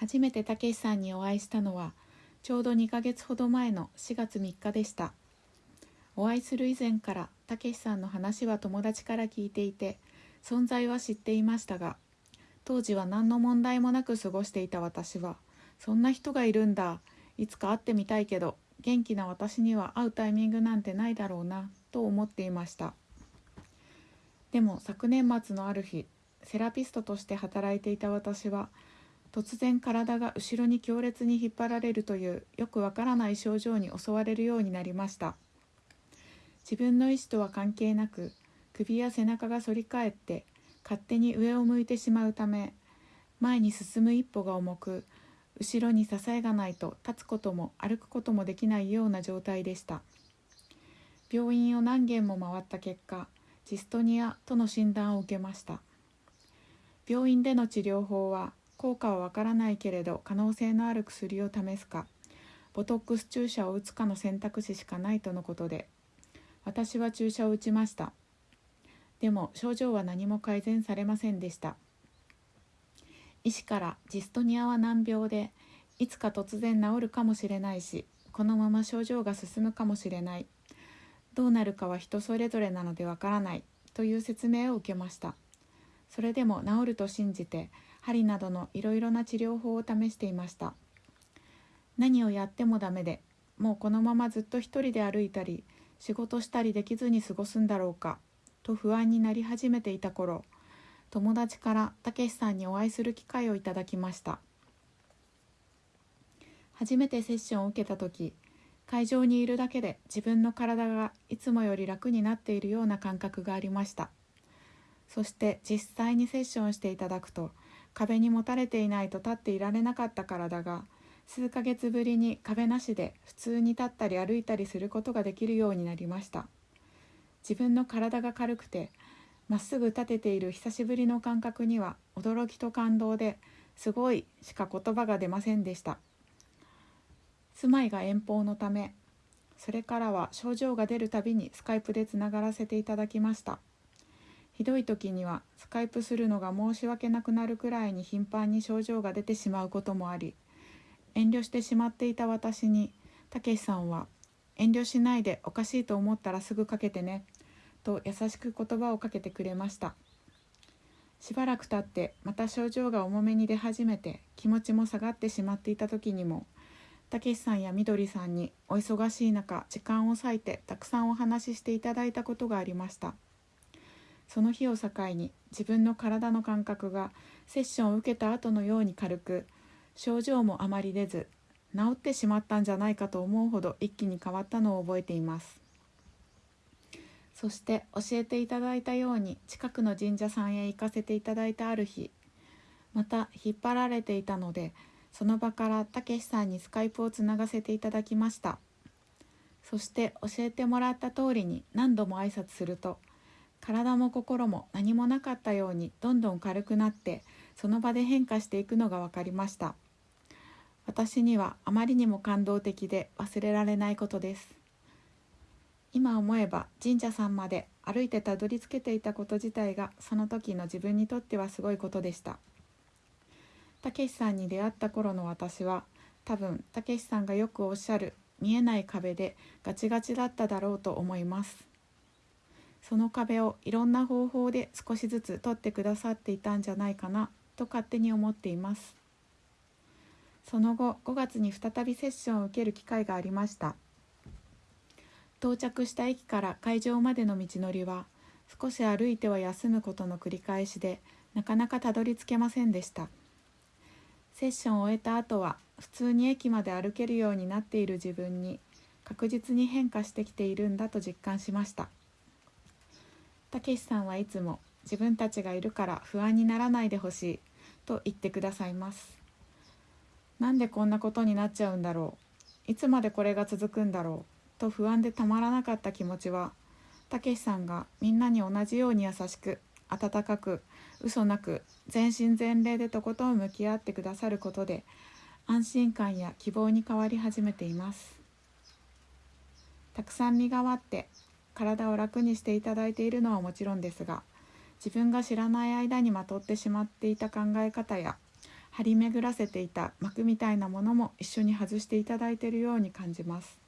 初めてたけしさんにお会いしたのはちょうど2ヶ月ほど前の4月3日でした。お会いする以前からたけしさんの話は友達から聞いていて存在は知っていましたが当時は何の問題もなく過ごしていた私はそんな人がいるんだいつか会ってみたいけど元気な私には会うタイミングなんてないだろうなと思っていました。でも昨年末のある日セラピストとして働いていた私は突然体が後ろに強烈に引っ張られるというよくわからない症状に襲われるようになりました。自分の意思とは関係なく首や背中が反り返って勝手に上を向いてしまうため前に進む一歩が重く後ろに支えがないと立つことも歩くこともできないような状態でした。病院を何軒も回った結果ジストニアとの診断を受けました。病院での治療法は効果はわからないけれど可能性のある薬を試すかボトックス注射を打つかの選択肢しかないとのことで私は注射を打ちました。でも症状は何も改善されませんでした。医師からジストニアは難病でいつか突然治るかもしれないしこのまま症状が進むかもしれない。どうなるかは人それぞれなのでわからないという説明を受けました。それでも治ると信じて針などのいろいろな治療法を試していました。何をやってもダメでもうこのままずっと一人で歩いたり仕事したりできずに過ごすんだろうかと不安になり始めていた頃友達からたけしさんにお会いする機会をいただきました。初めてセッションを受けた時会場にいるだけで自分の体がいつもより楽になっているような感覚がありました。そして実際にセッションしていただくと壁にもたれていないと立っていられなかった体が数ヶ月ぶりに壁なしで普通に立ったり歩いたりすることができるようになりました。自分の体が軽くてまっすぐ立てている久しぶりの感覚には驚きと感動ですごいしか言葉が出ませんでした。住まいが遠方のためそれからは症状が出るたびにスカイプでつながらせていただきました。ひどい時にはスカイプするのが申し訳なくなるくらいに頻繁に症状が出てしまうこともあり遠慮してしまっていた私にたけしさんは「遠慮しないでおかしいと思ったらすぐかけてね」と優しく言葉をかけてくれましたしばらく経ってまた症状が重めに出始めて気持ちも下がってしまっていた時にもたけしさんやみどりさんにお忙しい中時間を割いてたくさんお話ししていただいたことがありました。その日を境に自分の体の感覚がセッションを受けた後のように軽く症状もあまり出ず治ってしまったんじゃないかと思うほど一気に変わったのを覚えています。そして教えていただいたように近くの神社さんへ行かせていただいたある日また引っ張られていたのでその場からたけしさんにスカイプをつながせていただきました。そして教えてもらった通りに何度も挨拶すると体も心も何もなかったようにどんどん軽くなってその場で変化していくのが分かりました。私にはあまりにも感動的で忘れられないことです。今思えば神社さんまで歩いてたどり着けていたこと自体がその時の自分にとってはすごいことでした。たけしさんに出会った頃の私は多分たけしさんがよくおっしゃる見えない壁でガチガチだっただろうと思います。その壁をいろんな方法で少しずつ取ってくださっていたんじゃないかなと勝手に思っています。その後5月に再びセッションを受ける機会がありました。到着した駅から会場までの道のりは少し歩いては休むことの繰り返しでなかなかたどり着けませんでした。セッションを終えた後は普通に駅まで歩けるようになっている自分に確実に変化してきているんだと実感しました。たけしさんはいつも自分たちがいるから不安にならないでほしいと言ってくださいます。なんでこんなことになっちゃうんだろういつまでこれが続くんだろうと不安でたまらなかった気持ちはたけしさんがみんなに同じように優しく温かく嘘なく全身全霊でとことん向き合ってくださることで安心感や希望に変わり始めています。たくさん身代わって体を楽にしていただいているのはもちろんですが自分が知らない間にまとってしまっていた考え方や張り巡らせていた膜みたいなものも一緒に外していただいているように感じます。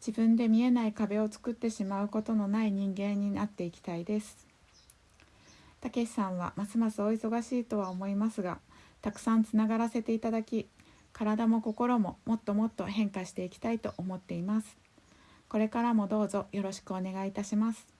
自分で見えない壁を作ってしまうことのない人間になっていきたいです。たけしさんはますますお忙しいとは思いますがたくさんつながらせていただき体も心ももっともっと変化していきたいと思っています。これからもどうぞよろしくお願いいたします。